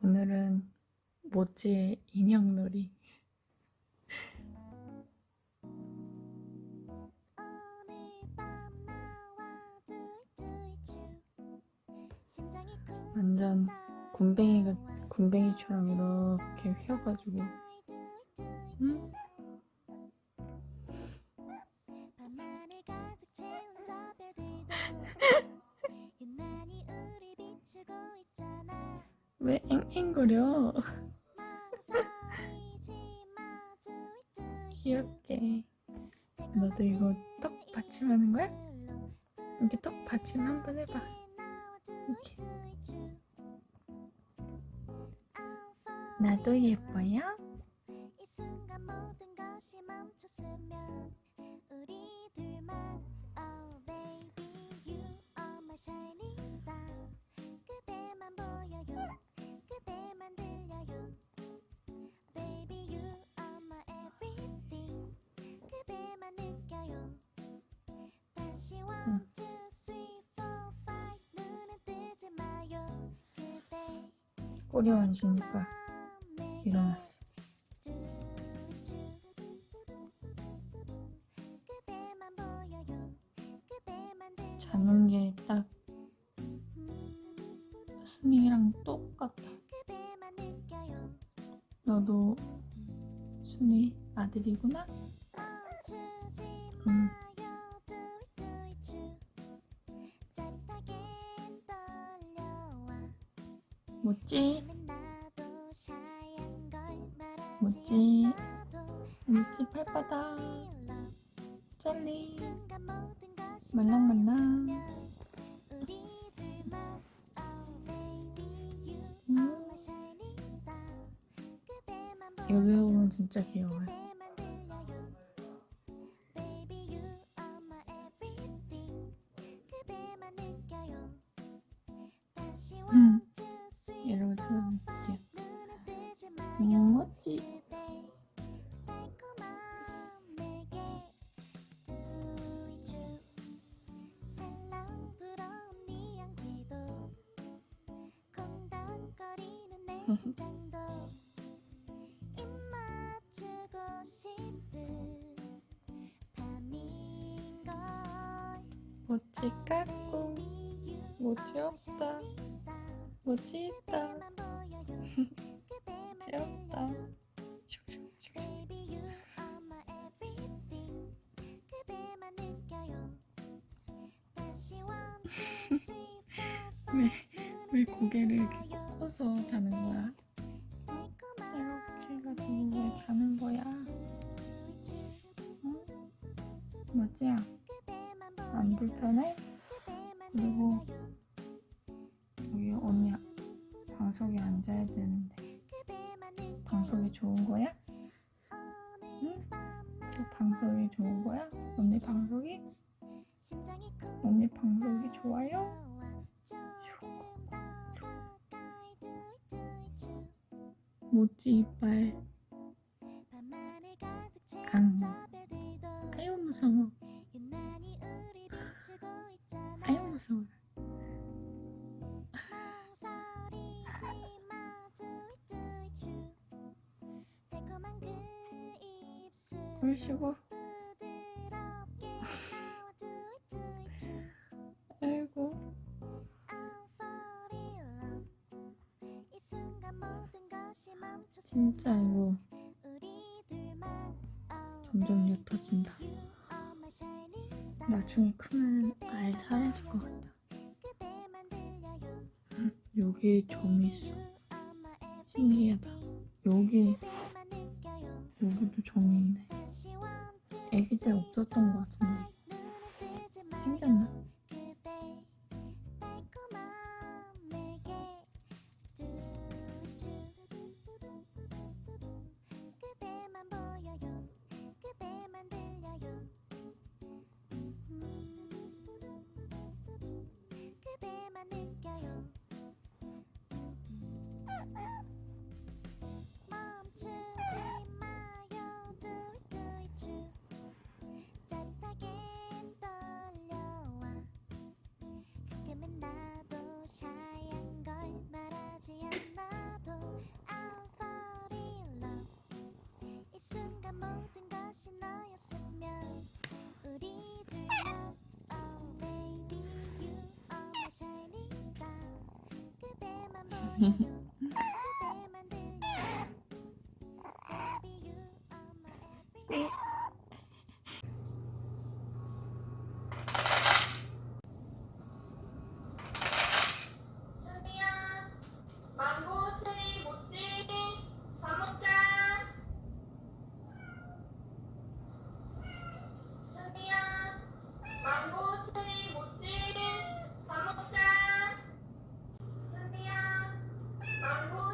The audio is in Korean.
오늘은 모찌의 인형놀이. 완전 군뱅이가 군뱅이처럼 이렇게 휘어가지고 응? 왜 앵앵거려? 귀엽게. 너도 이거 떡 받침하는 거야? 이렇게 떡 받침 한번 해봐. 이렇게. 나도 예뻐요? 꼬리 만지니까 일어났어. 자는 게 딱 순이랑 똑같아. 너도 순이 아들이구나? 않아도 모찌 발바닥, love. 젤리, 말랑말랑. you 음. 진짜 귀여워요. 모찌 깎고, 모찌 없다, 모찌 있다. three four 왜, 왜 고개를 이렇게 꺾어서 자는 거야? 이렇게 해가지고 왜 자는 거야? 응? 그대만 안 불편해? 그리고 여기 언니 방석에 앉아야 되는데 방석이 좋은 거야? 밤그 방석이 좋은 거야? 언니 방석이? 언니 방석이 좋아요? 모찌 이빨? 앙. 아유 무서워. 아유 무서워. 뚜이뚜이쭈 아이고 진짜 이거 점점 옅어진다. 나중에 크면 아예 사라질 것 같다 여기에 점이 있어. 신기하다. 여기 여기도 점이 있네. 애기 때 없었던 것 같은데 Thank Sorry.